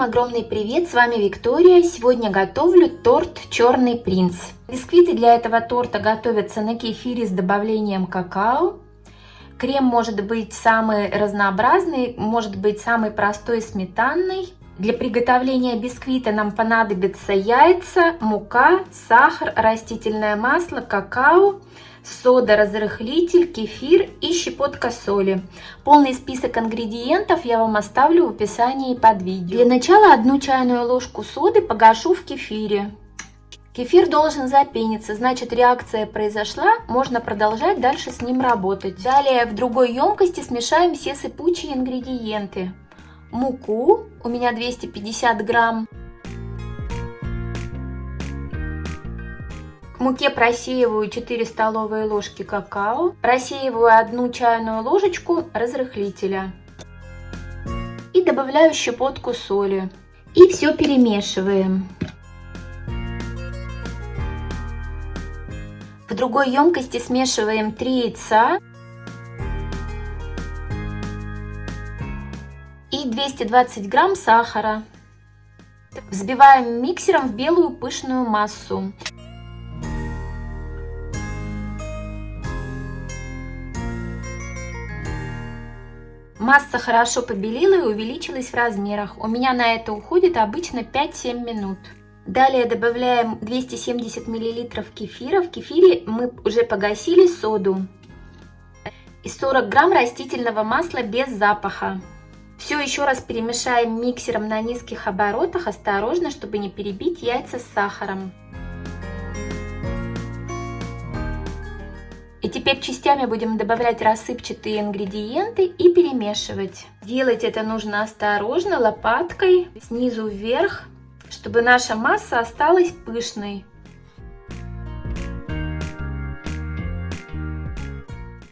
Всем огромный привет, с вами Виктория. Сегодня готовлю торт Черный принц. Бисквиты для этого торта готовятся на кефире с добавлением какао. Крем может быть самый разнообразный, может быть самый простой сметанный. Для приготовления бисквита нам понадобятся яйца, мука, сахар, растительное масло, какао, сода, разрыхлитель, кефир и щепотка соли. Полный список ингредиентов я вам оставлю в описании под видео. Для начала одну чайную ложку соды погашу в кефире. Кефир должен запениться, значит реакция произошла, можно продолжать дальше с ним работать. Далее в другой емкости смешаем все сыпучие ингредиенты. Муку, у меня 250 грамм. К муке просеиваю 4 столовые ложки какао, просеиваю одну чайную ложечку разрыхлителя и добавляю щепотку соли. И все перемешиваем. В другой емкости смешиваем 3 яйца и 220 грамм сахара. Взбиваем миксером в белую пышную массу. Масса хорошо побелела и увеличилась в размерах. У меня на это уходит обычно 5-7 минут. Далее добавляем 270 мл кефира. В кефире мы уже погасили соду. И 40 грамм растительного масла без запаха. Все еще раз перемешаем миксером на низких оборотах, осторожно, чтобы не перебить яйца с сахаром. Теперь частями будем добавлять рассыпчатые ингредиенты и перемешивать. Делать это нужно осторожно, лопаткой, снизу вверх, чтобы наша масса осталась пышной.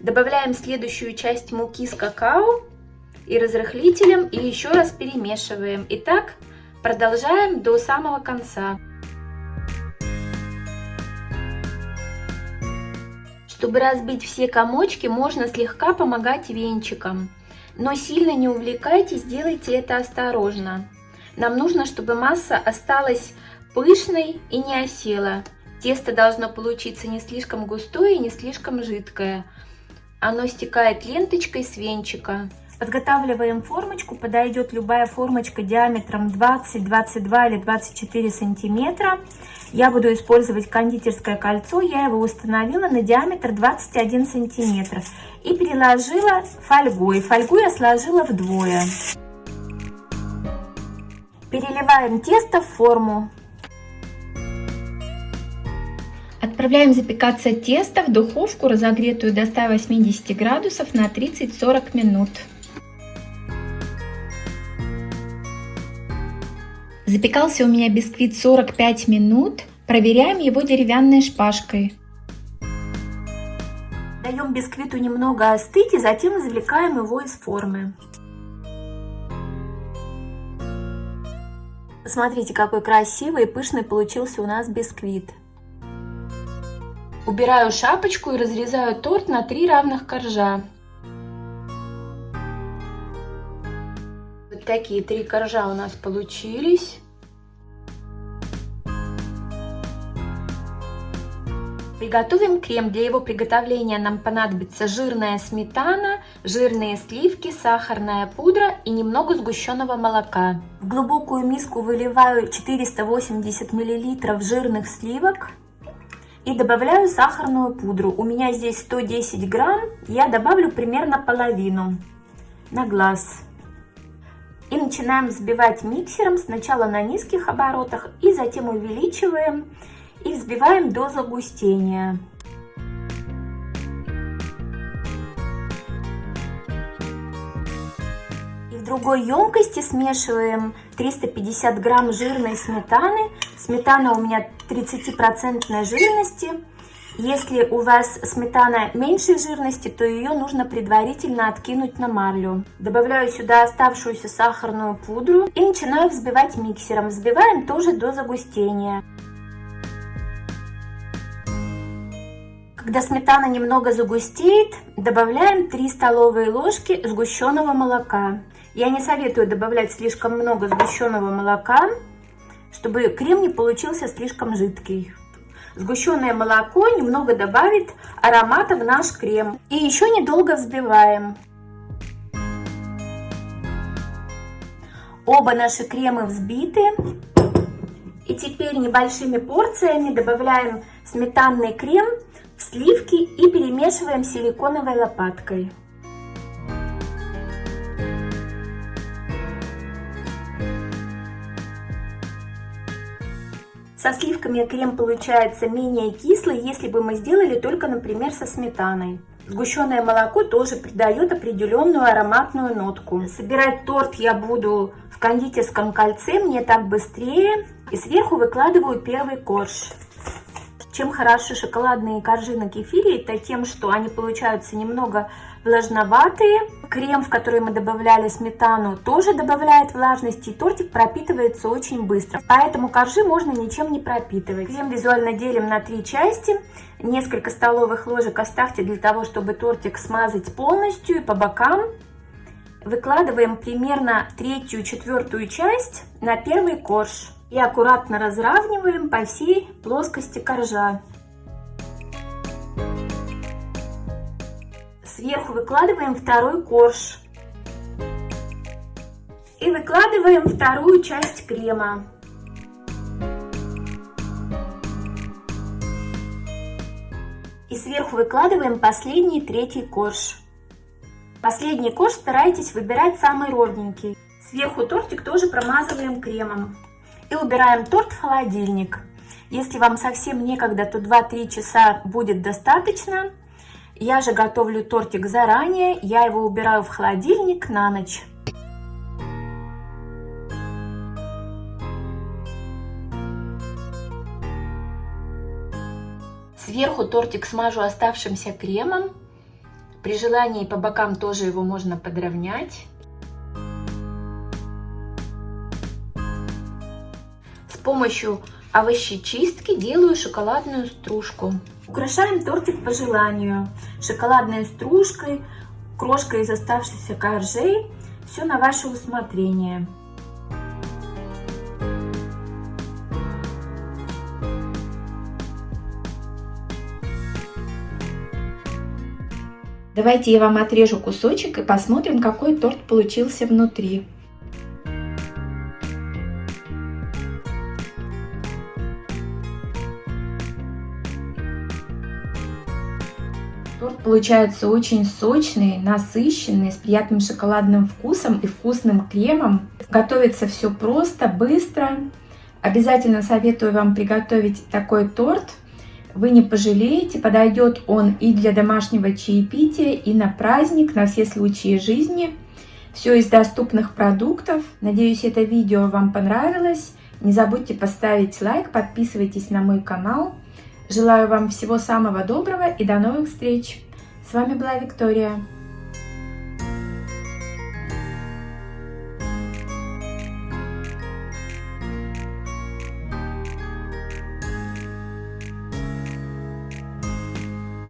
Добавляем следующую часть муки с какао и разрыхлителем и еще раз перемешиваем. И так продолжаем до самого конца. Чтобы разбить все комочки, можно слегка помогать венчиком. Но сильно не увлекайтесь, делайте это осторожно. Нам нужно, чтобы масса осталась пышной и не осела. Тесто должно получиться не слишком густое и не слишком жидкое. Оно стекает ленточкой с венчика. Подготавливаем формочку. Подойдет любая формочка диаметром 20, 22 или 24 сантиметра. Я буду использовать кондитерское кольцо. Я его установила на диаметр 21 сантиметр. И переложила фольгой. Фольгу я сложила вдвое. Переливаем тесто в форму. Отправляем запекаться тесто в духовку, разогретую до 180 градусов на 30-40 минут. Запекался у меня бисквит 45 минут. Проверяем его деревянной шпажкой. Даем бисквиту немного остыть и затем извлекаем его из формы. Посмотрите, какой красивый и пышный получился у нас бисквит. Убираю шапочку и разрезаю торт на три равных коржа. Такие три коржа у нас получились. Приготовим крем. Для его приготовления нам понадобится жирная сметана, жирные сливки, сахарная пудра и немного сгущенного молока. В глубокую миску выливаю 480 мл жирных сливок и добавляю сахарную пудру. У меня здесь 110 грамм, я добавлю примерно половину на глаз. И начинаем взбивать миксером сначала на низких оборотах и затем увеличиваем и взбиваем до загустения. И в другой емкости смешиваем 350 грамм жирной сметаны. Сметана у меня 30% жирности. Если у вас сметана меньшей жирности, то ее нужно предварительно откинуть на марлю. Добавляю сюда оставшуюся сахарную пудру и начинаю взбивать миксером. Взбиваем тоже до загустения. Когда сметана немного загустеет, добавляем 3 столовые ложки сгущенного молока. Я не советую добавлять слишком много сгущенного молока, чтобы крем не получился слишком жидкий. Сгущенное молоко немного добавит аромата в наш крем. И еще недолго взбиваем. Оба наши кремы взбиты. И теперь небольшими порциями добавляем сметанный крем в сливки и перемешиваем силиконовой лопаткой. Со сливками крем получается менее кислый, если бы мы сделали только, например, со сметаной. Сгущенное молоко тоже придает определенную ароматную нотку. Собирать торт я буду в кондитерском кольце, мне так быстрее. И сверху выкладываю первый корж. Чем хороши шоколадные коржи на кефире, это тем, что они получаются немного влажноватые. Крем, в который мы добавляли сметану, тоже добавляет влажности, и тортик пропитывается очень быстро. Поэтому коржи можно ничем не пропитывать. Крем визуально делим на три части. Несколько столовых ложек оставьте для того, чтобы тортик смазать полностью и по бокам. Выкладываем примерно третью-четвертую часть на первый корж и аккуратно разравниваем по всей плоскости коржа. Сверху выкладываем второй корж. И выкладываем вторую часть крема. И сверху выкладываем последний третий корж. Последний корж старайтесь выбирать самый ровненький. Сверху тортик тоже промазываем кремом. И убираем торт в холодильник. Если вам совсем некогда, то 2-3 часа будет достаточно. Я же готовлю тортик заранее, я его убираю в холодильник на ночь. Сверху тортик смажу оставшимся кремом. При желании по бокам тоже его можно подровнять. Помощью овощечистки делаю шоколадную стружку. Украшаем тортик по желанию. Шоколадной стружкой, крошкой из оставшихся коржей. Все на ваше усмотрение. Давайте я вам отрежу кусочек и посмотрим, какой торт получился внутри. Торт получается очень сочный, насыщенный, с приятным шоколадным вкусом и вкусным кремом. Готовится все просто, быстро. Обязательно советую вам приготовить такой торт. Вы не пожалеете, подойдет он и для домашнего чаепития, и на праздник, на все случаи жизни. Все из доступных продуктов. Надеюсь, это видео вам понравилось. Не забудьте поставить лайк, подписывайтесь на мой канал. Желаю вам всего самого доброго и до новых встреч! С вами была Виктория.